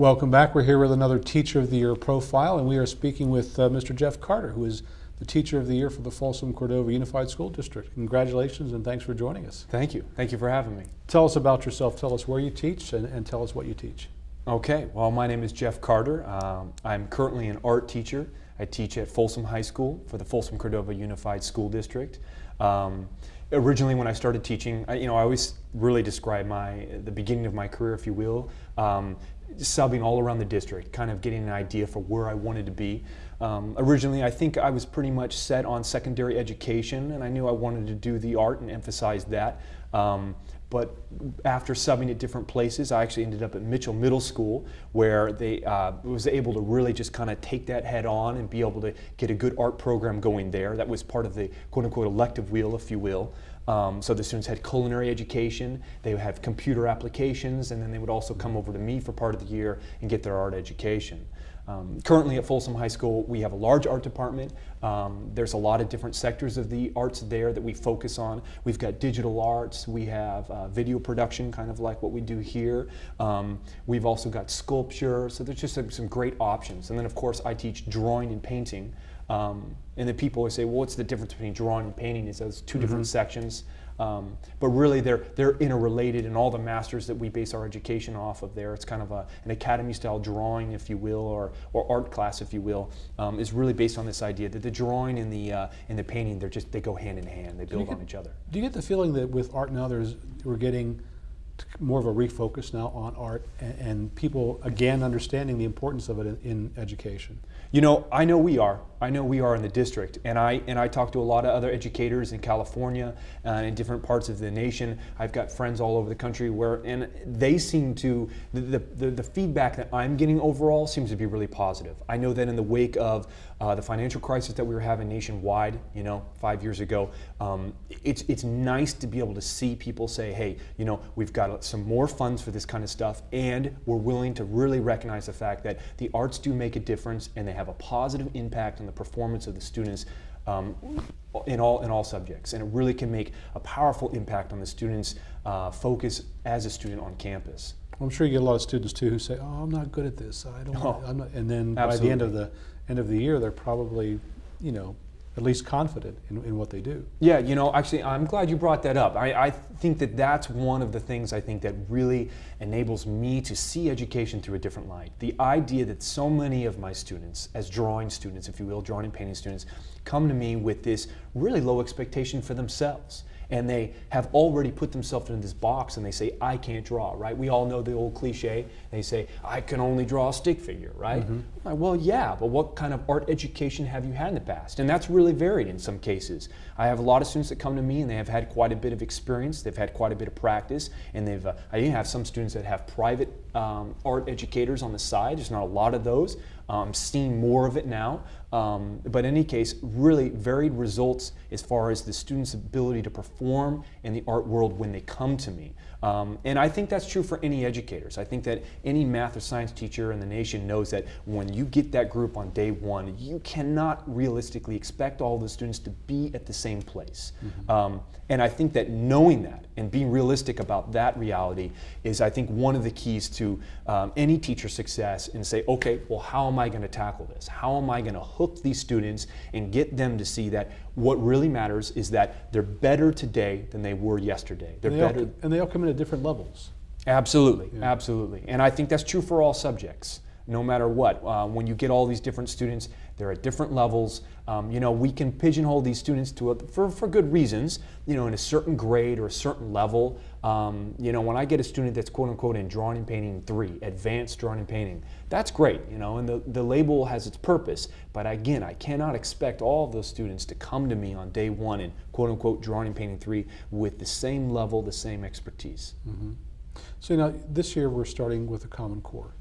Welcome back. We're here with another Teacher of the Year profile, and we are speaking with uh, Mr. Jeff Carter, who is the Teacher of the Year for the Folsom Cordova Unified School District. Congratulations and thanks for joining us. Thank you. Thank you for having me. Tell us about yourself. Tell us where you teach and, and tell us what you teach. Okay, well, my name is Jeff Carter. Um, I'm currently an art teacher. I teach at Folsom High School for the Folsom Cordova Unified School District. Um, originally when I started teaching, I, you know, I always really describe my the beginning of my career, if you will, um, subbing all around the district, kind of getting an idea for where I wanted to be. Um, originally, I think I was pretty much set on secondary education, and I knew I wanted to do the art and emphasize that. Um, but after subbing at different places, I actually ended up at Mitchell Middle School, where they uh, was able to really just kind of take that head on and be able to get a good art program going there. That was part of the quote unquote elective wheel, if you will. Um, so the students had culinary education, they would have computer applications, and then they would also come over to me for part of the year and get their art education. Um, currently at Folsom High School, we have a large art department. Um, there's a lot of different sectors of the arts there that we focus on. We've got digital arts, we have uh, video production, kind of like what we do here. Um, we've also got sculpture, so there's just some, some, great options. And then of course I teach drawing and painting. Um, and then people always say, well, what's the difference between drawing and painting? Is those 2 mm -hmm. different sections? Um, but really, they're they're interrelated, and all the masters that we base our education off of there, it's kind of a, an academy-style drawing, if you will, or or art class, if you will, um, is really based on this idea that the drawing and the uh, and the painting, they're just they go hand in hand, they build get, on each other. Do you get the feeling that with art now, there's we're getting more of a refocus now on art and, and people again understanding the importance of it in, in education? You know, I know we are. I know we are in the district, and I and I talk to a lot of other educators in California and in different parts of the nation. I've got friends all over the country where, and they seem to the the, the feedback that I'm getting overall seems to be really positive. I know that in the wake of uh, the financial crisis that we were having nationwide, you know, five years ago, um, it's it's nice to be able to see people say, hey, you know, we've got some more funds for this kind of stuff, and we're willing to really recognize the fact that the arts do make a difference and they have a positive impact on the performance of the students um, in all in all subjects, and it really can make a powerful impact on the students' uh, focus as a student on campus. I'm sure you get a lot of students too who say, "Oh, I'm not good at this. I don't." Oh, I'm not, and then absolutely. by the end of the end of the year, they're probably, you know, at least confident in, in what they do. Yeah, you know, actually, I'm glad you brought that up. I, I think that that's one of the things I think that really enables me to see education through a different light. The idea that so many of my students, as drawing students, if you will, drawing and painting students, come to me with this really low expectation for themselves and they have already put themselves in this box and they say, I can't draw, right? We all know the old cliche. They say, I can only draw a stick figure, right? Mm -hmm. like, well, yeah, but what kind of art education have you had in the past? And that's really varied in some cases. I have a lot of students that come to me and they have had quite a bit of experience, they've had quite a bit of practice, and they've, uh, I even have some students that have private um, art educators on the side. There's not a lot of those. Um, seeing more of it now. Um, but in any case, really varied results as far as the student's ability to perform in the art world when they come to me. Um, and I think that's true for any educators. I think that any math or science teacher in the nation knows that when you get that group on day one, you cannot realistically expect all the students to be at the same place. Mm -hmm. um, and I think that knowing that and being realistic about that reality is, I think, one of the keys to um, any teacher success and say, okay, well, how am I going to tackle this? How am I going to hook these students and get them to see that what really matters is that they're better today than they were yesterday. They're and they better. All, and they all come in at different levels. Absolutely, yeah. absolutely. And I think that's true for all subjects no matter what. Uh, when you get all these different students, they're at different levels. Um, you know, we can pigeonhole these students to a, for, for good reasons, you know, in a certain grade or a certain level. Um, you know, when I get a student that's quote unquote in drawing and painting three, advanced drawing and painting, that's great, you know, and the, the label has its purpose. But again, I cannot expect all of those students to come to me on day one in quote unquote drawing and painting three with the same level, the same expertise. Mm -hmm. So now this year we're starting with a Common Core.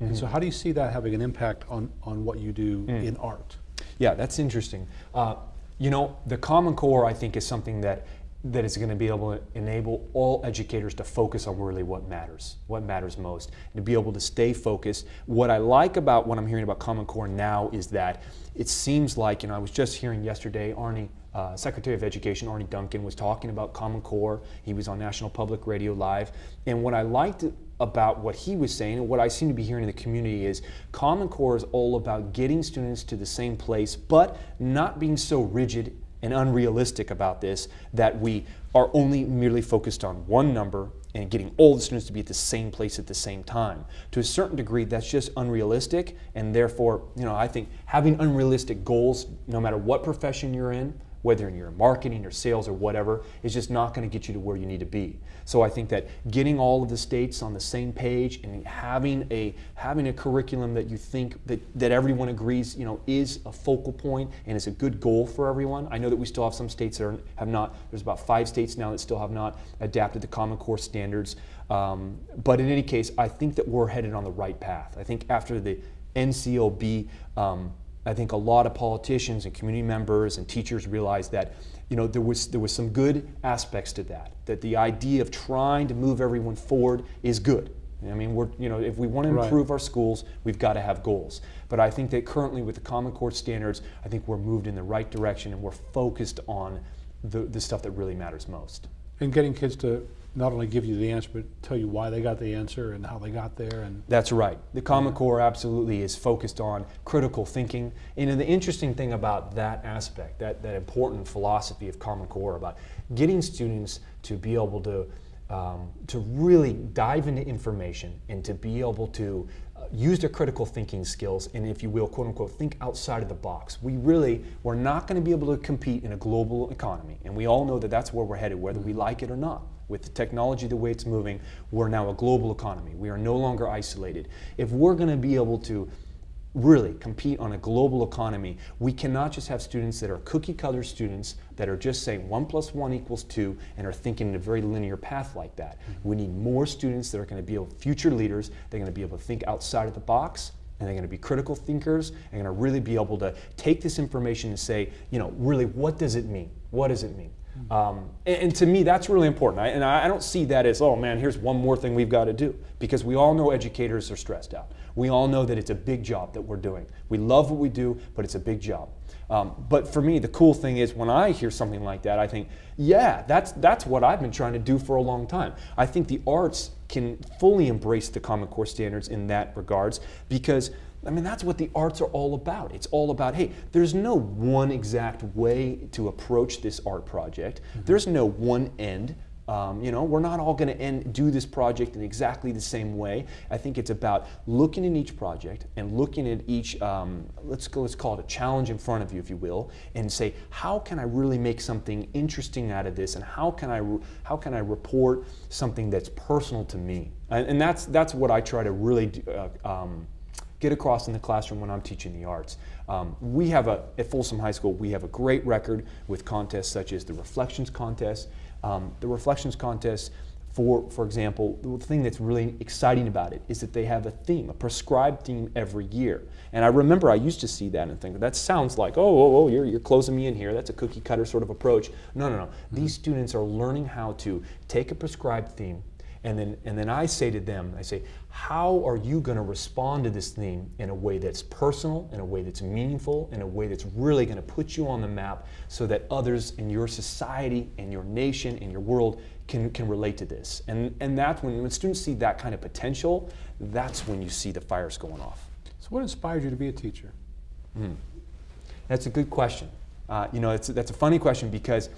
Mm -hmm. And so how do you see that having an impact on, on what you do mm. in art? Yeah, that's interesting. Uh, you know, the Common Core, I think, is something that that is going to be able to enable all educators to focus on really what matters, what matters most, and to be able to stay focused. What I like about what I'm hearing about Common Core now is that it seems like, you know, I was just hearing yesterday, Arne, uh, Secretary of Education, Arne Duncan, was talking about Common Core. He was on National Public Radio Live. And what I liked about what he was saying and what I seem to be hearing in the community is Common Core is all about getting students to the same place, but not being so rigid and unrealistic about this that we are only merely focused on one number and getting all the students to be at the same place at the same time. To a certain degree, that's just unrealistic, and therefore, you know, I think having unrealistic goals, no matter what profession you're in, whether in your marketing or sales or whatever, is just not going to get you to where you need to be. So I think that getting all of the states on the same page and having a having a curriculum that you think that, that everyone agrees, you know, is a focal point and is a good goal for everyone. I know that we still have some states that are, have not. There's about five states now that still have not adapted the Common Core standards. Um, but in any case, I think that we're headed on the right path. I think after the NCLB. Um, I think a lot of politicians and community members and teachers realized that you know, there was, there was some good aspects to that, that the idea of trying to move everyone forward is good. I mean, we're, you know, if we want to Right. improve our schools, we've got to have goals. But I think that currently with the Common Core standards, I think we're moved in the right direction and we're focused on the, the stuff that really matters most. And getting kids to not only give you the answer, but tell you why they got the answer and how they got there. And That's right. The Common Core absolutely is focused on critical thinking. And the interesting thing about that aspect, that, that important philosophy of Common Core, about getting students to be able to, um, to really dive into information and to be able to uh, use their critical thinking skills and, if you will, quote unquote, think outside of the box. We really, we're not going to be able to compete in a global economy. And we all know that that's where we're headed, whether we like it or not. With the technology the way it's moving, we're now a global economy. We are no longer isolated. If we're going to be able to really compete on a global economy, we cannot just have students that are cookie cutter students that are just saying one plus one equals two and are thinking in a very linear path like that. We need more students that are going to be able, future leaders, they're going to be able to think outside of the box and they're going to be critical thinkers and going to really be able to take this information and say, you know, really, what does it mean? What does it mean? Um, and, and to me, that's really important. I, and I, don't see that as, oh man, here's one more thing we've got to do. Because we all know educators are stressed out. We all know that it's a big job that we're doing. We love what we do, but it's a big job. Um, but for me, the cool thing is when I hear something like that, I think, yeah, that's, that's what I've been trying to do for a long time. I think the arts can fully embrace the Common Core standards in that regards because I mean, that's what the arts are all about. It's all about, hey, there's no one exact way to approach this art project. There's no one end. Um, you know, we're not all going to end do this project in exactly the same way. I think it's about looking at each project and looking at each, um, let's go, let's call it a challenge in front of you, if you will, and say, how can I really make something interesting out of this, and how can I, re- how can I report something that's personal to me? And, and that's that's what I try to really do, uh, um, get across in the classroom when I'm teaching the arts. Um, we have a, at Folsom High School, we have a great record with contests such as the Reflections Contest. Um, the Reflections Contest, for, for example, the thing that's really exciting about it is that they have a theme, a prescribed theme every year. And I remember I used to see that and think, that sounds like, oh, oh, oh, you're, you're closing me in here. That's a cookie cutter sort of approach. No, no, no. These students are learning how to take a prescribed theme, and then, and then I say to them, I say, how are you going to respond to this theme in a way that's personal, in a way that's meaningful, in a way that's really going to put you on the map so that others in your society, in your nation, in your world can, can relate to this? And, and that's when, when students see that kind of potential, that's when you see the fires going off. so, what inspired you to be a teacher? That's a good question. Uh, you know, it's, that's a funny question because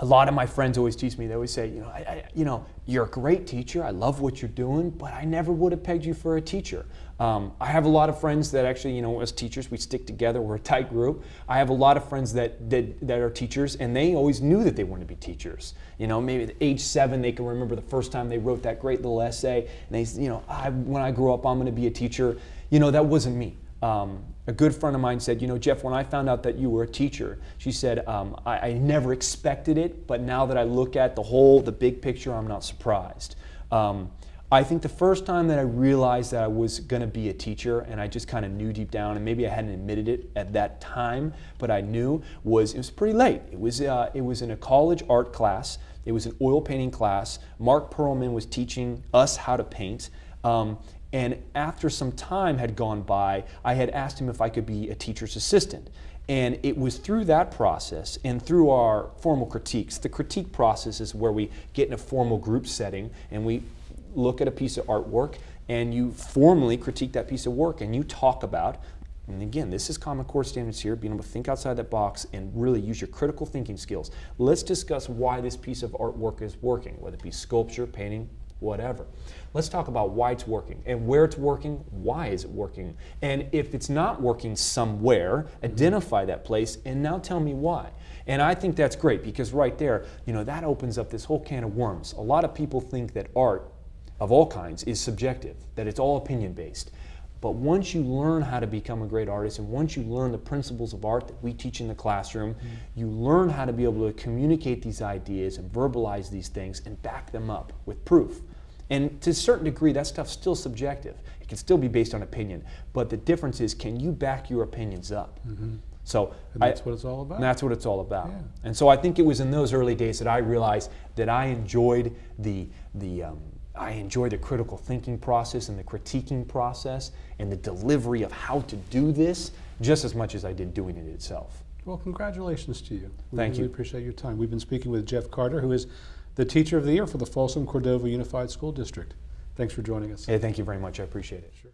a lot of my friends always teach me. They always say, you know, I, I, you know, you're a great teacher. I love what you're doing, but I never would have pegged you for a teacher. Um, I have a lot of friends that actually, you know, as teachers, we stick together. We're a tight group. I have a lot of friends that that, that are teachers, and they always knew that they wanted to be teachers. You know, maybe at age seven, they can remember the first time they wrote that great little essay, and they, you know, I, when I grow up, I'm going to be a teacher. You know, that wasn't me. Um, a good friend of mine said, You know, Jeff, when I found out that you were a teacher, she said, um, I, I never expected it, but now that I look at the whole, the big picture, I'm not surprised. Um, I think the first time that I realized that I was going to be a teacher, and I just kind of knew deep down, and maybe I hadn't admitted it at that time, but I knew was it was pretty late. It was uh, it was in a college art class. It was an oil painting class. Mark Perlman was teaching us how to paint. Um, and after some time had gone by, I had asked him if I could be a teacher's assistant. And it was through that process and through our formal critiques. The critique process is where we get in a formal group setting and we look at a piece of artwork and you formally critique that piece of work and you talk about and again, this is Common Core standards here, being able to think outside that box and really use your critical thinking skills. Let's discuss why this piece of artwork is working, whether it be sculpture, painting, whatever. Let's talk about why it's working and where it's working, why is it working, and if it's not working somewhere, identify that place and now tell me why. And I think that's great because right there, you know, that opens up this whole can of worms. A lot of people think that art of all kinds is subjective, that it's all opinion based. But once you learn how to become a great artist and once you learn the principles of art that we teach in the classroom, mm-hmm. you learn how to be able to communicate these ideas and verbalize these things and back them up with proof. And to a certain degree, that stuff's still subjective. It can still be based on opinion. But the difference is, can you back your opinions up? Mm-hmm. So and that's I, what it's all about. That's what it's all about. Yeah. And so I think it was in those early days that I realized that I enjoyed the the um, I enjoy the critical thinking process and the critiquing process and the delivery of how to do this just as much as I did doing it itself. Well, congratulations to you. We Thank really you. appreciate your time. We've been speaking with Jeff Carter, who is the Teacher of the Year for the Folsom Cordova Unified School District. Thanks for joining us. Hey, thank you very much. I appreciate it. Sure.